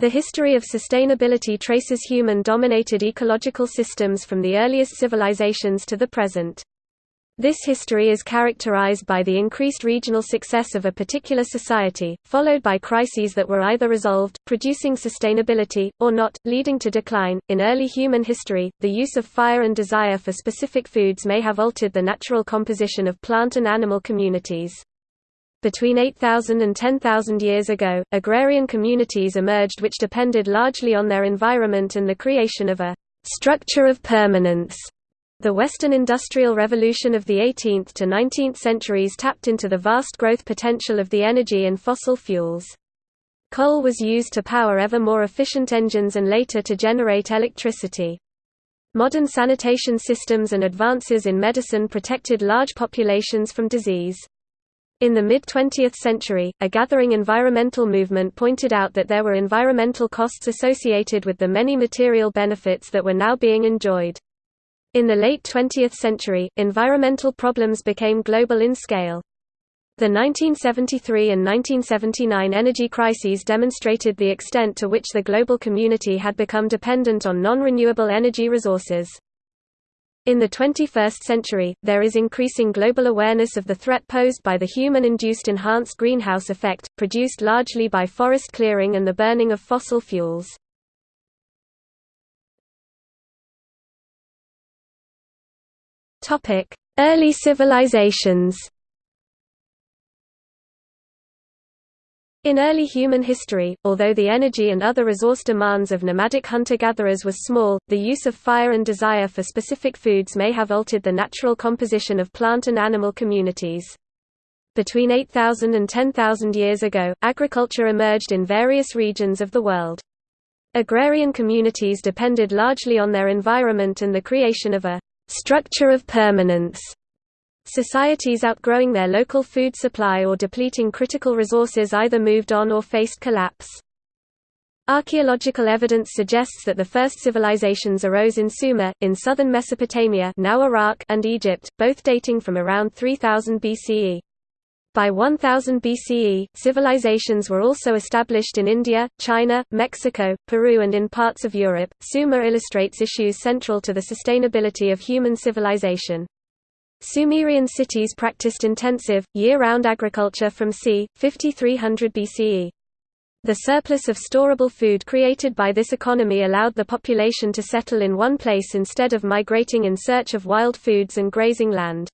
The history of sustainability traces human-dominated ecological systems from the earliest civilizations to the present. This history is characterized by the increased regional success of a particular society, followed by crises that were either resolved, producing sustainability, or not, leading to decline. In early human history, the use of fire and desire for specific foods may have altered the natural composition of plant and animal communities. Between 8,000 and 10,000 years ago, agrarian communities emerged which depended largely on their environment and the creation of a structure of permanence. The Western Industrial Revolution of the 18th to 19th centuries tapped into the vast growth potential of the energy in fossil fuels. Coal was used to power ever more efficient engines and later to generate electricity. Modern sanitation systems and advances in medicine protected large populations from disease. In the mid-20th century, a gathering environmental movement pointed out that there were environmental costs associated with the many material benefits that were now being enjoyed. In the late 20th century, environmental problems became global in scale. The 1973 and 1979 energy crises demonstrated the extent to which the global community had become dependent on non-renewable energy resources. In the 21st century, there is increasing global awareness of the threat posed by the human-induced enhanced greenhouse effect, produced largely by forest clearing and the burning of fossil fuels. Early civilizations In early human history, although the energy and other resource demands of nomadic hunter-gatherers was small, the use of fire and desire for specific foods may have altered the natural composition of plant and animal communities. Between 8,000 and 10,000 years ago, agriculture emerged in various regions of the world. Agrarian communities depended largely on their environment and the creation of a structure of permanence Societies outgrowing their local food supply or depleting critical resources either moved on or faced collapse. Archaeological evidence suggests that the first civilizations arose in Sumer, in southern Mesopotamia now Iraq and Egypt, both dating from around 3000 BCE. By 1000 BCE, civilizations were also established in India, China, Mexico, Peru and in parts of Europe. Sumer illustrates issues central to the sustainability of human civilization. Sumerian cities practiced intensive, year-round agriculture from c. 5300 BCE. The surplus of storable food created by this economy allowed the population to settle in one place instead of migrating in search of wild foods and grazing land.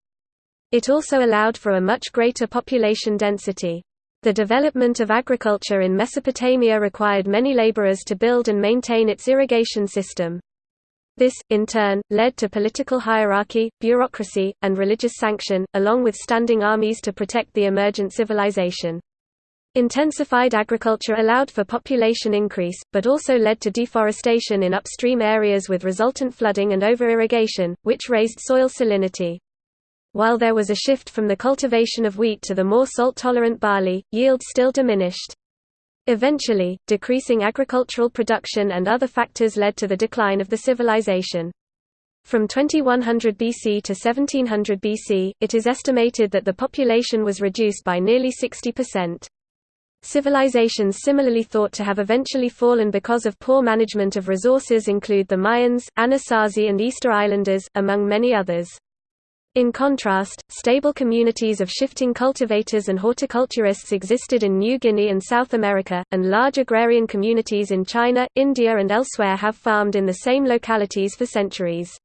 It also allowed for a much greater population density. The development of agriculture in Mesopotamia required many laborers to build and maintain its irrigation system. This, in turn, led to political hierarchy, bureaucracy, and religious sanction, along with standing armies to protect the emergent civilization. Intensified agriculture allowed for population increase, but also led to deforestation in upstream areas with resultant flooding and over-irrigation, which raised soil salinity. While there was a shift from the cultivation of wheat to the more salt-tolerant barley, yield still diminished. Eventually, decreasing agricultural production and other factors led to the decline of the civilization. From 2100 BC to 1700 BC, it is estimated that the population was reduced by nearly 60%. Civilizations similarly thought to have eventually fallen because of poor management of resources include the Mayans, Anasazi and Easter Islanders, among many others. In contrast, stable communities of shifting cultivators and horticulturists existed in New Guinea and South America, and large agrarian communities in China, India and elsewhere have farmed in the same localities for centuries.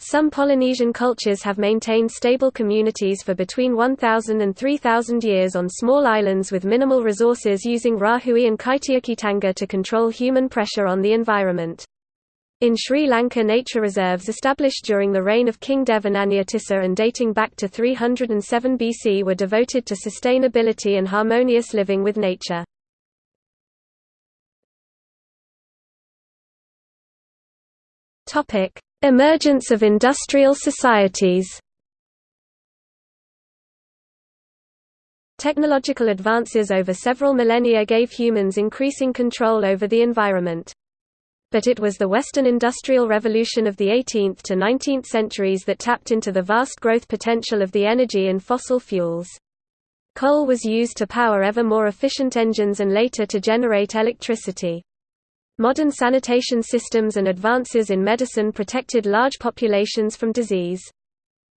Some Polynesian cultures have maintained stable communities for between 1,000 and 3,000 years on small islands with minimal resources using Rahui and Kaitiakitanga to control human pressure on the environment. In Sri Lanka nature reserves established during the reign of King Devanampiyatissa and dating back to 307 BC were devoted to sustainability and harmonious living with nature. Emergence of industrial societies Technological advances over several millennia gave humans increasing control over the environment but it was the Western Industrial Revolution of the 18th to 19th centuries that tapped into the vast growth potential of the energy in fossil fuels. Coal was used to power ever more efficient engines and later to generate electricity. Modern sanitation systems and advances in medicine protected large populations from disease.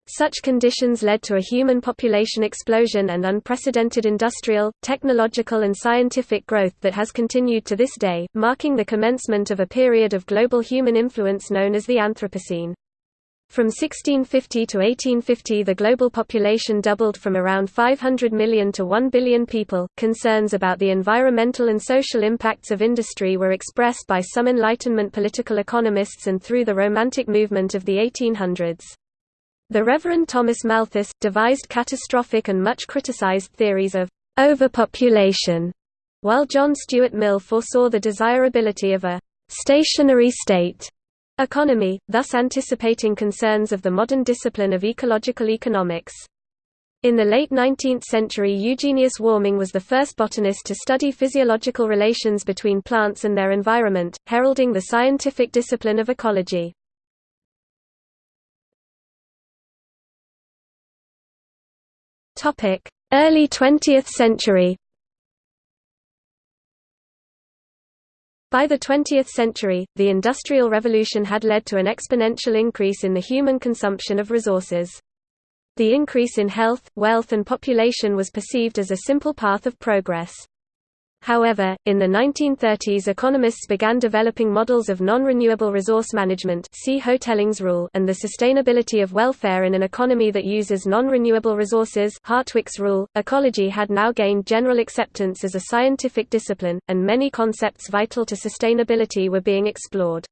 Such conditions led to a human population explosion and unprecedented industrial, technological and scientific growth that has continued to this day, marking the commencement of a period of global human influence known as the Anthropocene. From 1650 to 1850 the global population doubled from around 500 million to 1 billion people. Concerns about the environmental and social impacts of industry were expressed by some Enlightenment political economists and through the Romantic movement of the 1800s. The Reverend Thomas Malthus, devised catastrophic and much criticized theories of overpopulation, while John Stuart Mill foresaw the desirability of a stationary state economy, thus anticipating concerns of the modern discipline of ecological economics. In the late 19th century Eugenius Warming was the first botanist to study physiological relations between plants and their environment, heralding the scientific discipline of ecology. Early 20th century By the 20th century, the Industrial Revolution had led to an exponential increase in the human consumption of resources. The increase in health, wealth and population was perceived as a simple path of progress. However, in the 1930s economists began developing models of non-renewable resource management see Hotelling's rule and the sustainability of welfare in an economy that uses non-renewable resources Hartwick's rule. Ecology had now gained general acceptance as a scientific discipline, and many concepts vital to sustainability were being explored.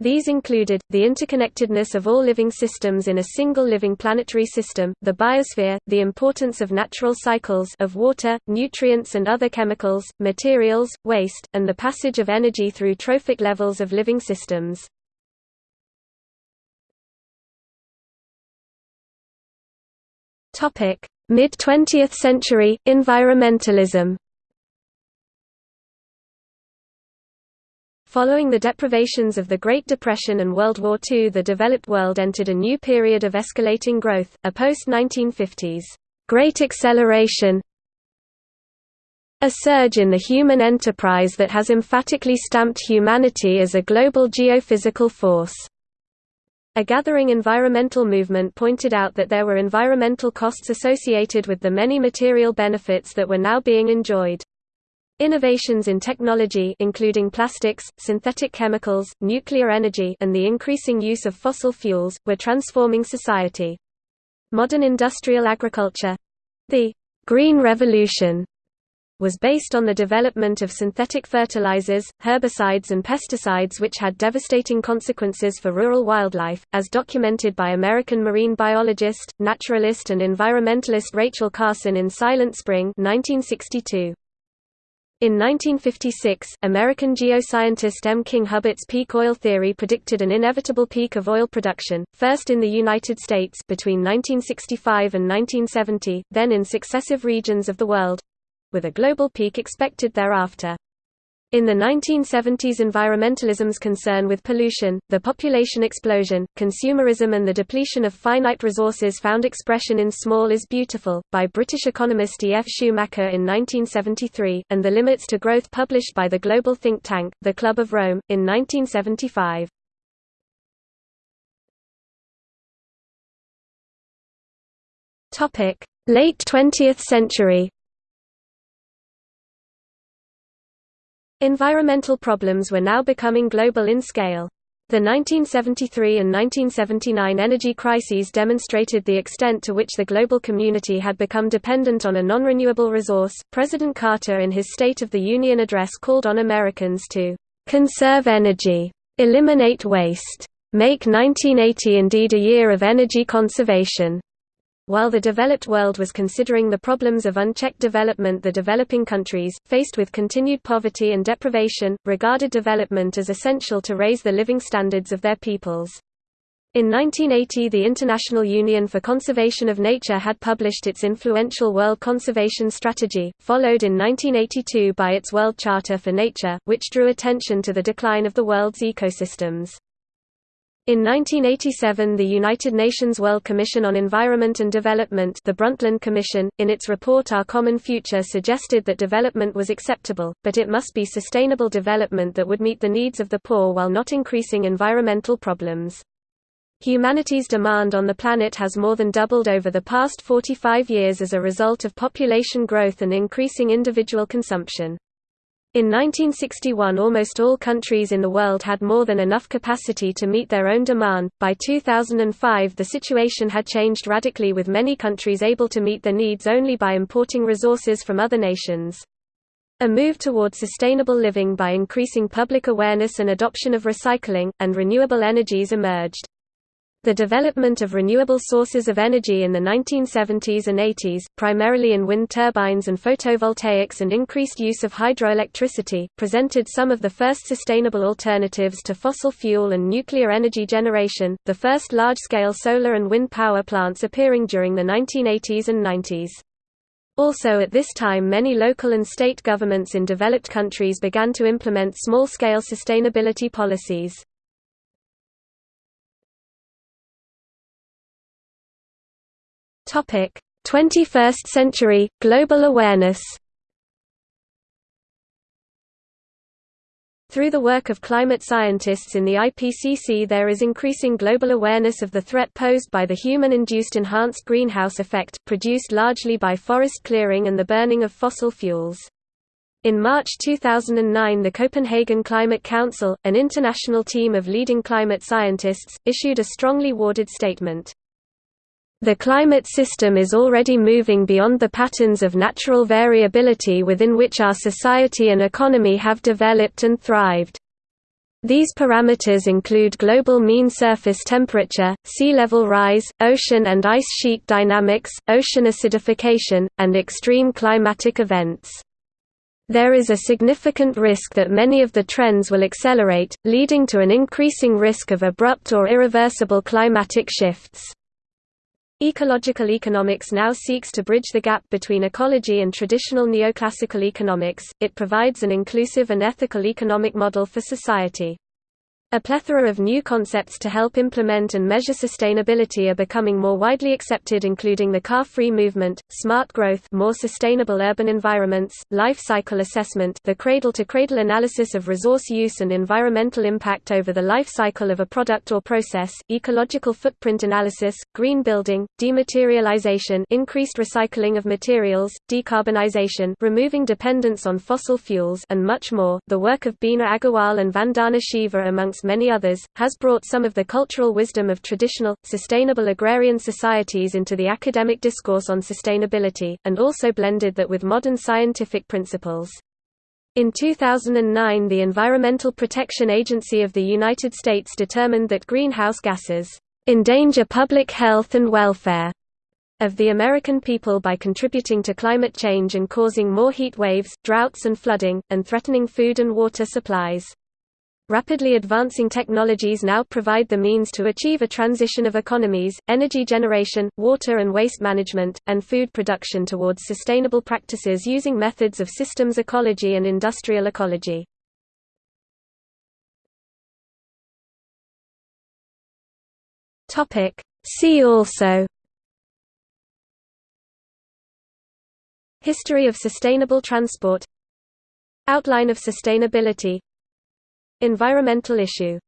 These included, the interconnectedness of all living systems in a single living planetary system, the biosphere, the importance of natural cycles of water, nutrients and other chemicals, materials, waste, and the passage of energy through trophic levels of living systems. Mid-20th century, environmentalism Following the deprivations of the Great Depression and World War II the developed world entered a new period of escalating growth, a post-1950s great acceleration a surge in the human enterprise that has emphatically stamped humanity as a global geophysical force. A gathering environmental movement pointed out that there were environmental costs associated with the many material benefits that were now being enjoyed. Innovations in technology including plastics, synthetic chemicals, nuclear energy and the increasing use of fossil fuels, were transforming society. Modern industrial agriculture—the «Green Revolution» was based on the development of synthetic fertilizers, herbicides and pesticides which had devastating consequences for rural wildlife, as documented by American marine biologist, naturalist and environmentalist Rachel Carson in Silent Spring 1962. In 1956, American geoscientist M. King Hubbert's peak oil theory predicted an inevitable peak of oil production, first in the United States between 1965 and 1970, then in successive regions of the world—with a global peak expected thereafter. In the 1970s environmentalism's concern with pollution, the population explosion, consumerism and the depletion of finite resources found expression in Small is Beautiful, by British economist E. F. Schumacher in 1973, and The Limits to Growth published by the global think tank, The Club of Rome, in 1975. Late 20th century Environmental problems were now becoming global in scale. The 1973 and 1979 energy crises demonstrated the extent to which the global community had become dependent on a non-renewable resource. President Carter in his State of the Union address called on Americans to conserve energy, eliminate waste, make 1980 indeed a year of energy conservation. While the developed world was considering the problems of unchecked development the developing countries, faced with continued poverty and deprivation, regarded development as essential to raise the living standards of their peoples. In 1980 the International Union for Conservation of Nature had published its influential World Conservation Strategy, followed in 1982 by its World Charter for Nature, which drew attention to the decline of the world's ecosystems. In 1987 the United Nations World Commission on Environment and Development the Brundtland Commission, in its report Our Common Future suggested that development was acceptable, but it must be sustainable development that would meet the needs of the poor while not increasing environmental problems. Humanity's demand on the planet has more than doubled over the past 45 years as a result of population growth and increasing individual consumption. In 1961 almost all countries in the world had more than enough capacity to meet their own demand. By 2005 the situation had changed radically with many countries able to meet their needs only by importing resources from other nations. A move toward sustainable living by increasing public awareness and adoption of recycling, and renewable energies emerged. The development of renewable sources of energy in the 1970s and 80s, primarily in wind turbines and photovoltaics and increased use of hydroelectricity, presented some of the first sustainable alternatives to fossil fuel and nuclear energy generation, the first large-scale solar and wind power plants appearing during the 1980s and 90s. Also at this time many local and state governments in developed countries began to implement small-scale sustainability policies. 21st century, global awareness Through the work of climate scientists in the IPCC there is increasing global awareness of the threat posed by the human-induced enhanced greenhouse effect, produced largely by forest clearing and the burning of fossil fuels. In March 2009 the Copenhagen Climate Council, an international team of leading climate scientists, issued a strongly worded statement. The climate system is already moving beyond the patterns of natural variability within which our society and economy have developed and thrived. These parameters include global mean surface temperature, sea level rise, ocean and ice sheet dynamics, ocean acidification, and extreme climatic events. There is a significant risk that many of the trends will accelerate, leading to an increasing risk of abrupt or irreversible climatic shifts. Ecological economics now seeks to bridge the gap between ecology and traditional neoclassical economics, it provides an inclusive and ethical economic model for society. A plethora of new concepts to help implement and measure sustainability are becoming more widely accepted including the car-free movement, smart growth more sustainable urban environments, life cycle assessment the cradle-to-cradle -cradle analysis of resource use and environmental impact over the life cycle of a product or process, ecological footprint analysis, green building, dematerialization increased recycling of materials, decarbonization removing dependence on fossil fuels and much more. The work of Bina Agarwal and Vandana Shiva amongst many others, has brought some of the cultural wisdom of traditional, sustainable agrarian societies into the academic discourse on sustainability, and also blended that with modern scientific principles. In 2009 the Environmental Protection Agency of the United States determined that greenhouse gases endanger public health and welfare of the American people by contributing to climate change and causing more heat waves, droughts and flooding, and threatening food and water supplies. Rapidly advancing technologies now provide the means to achieve a transition of economies, energy generation, water and waste management, and food production towards sustainable practices using methods of systems ecology and industrial ecology. See also. History of sustainable transport. Outline of sustainability Environmental issue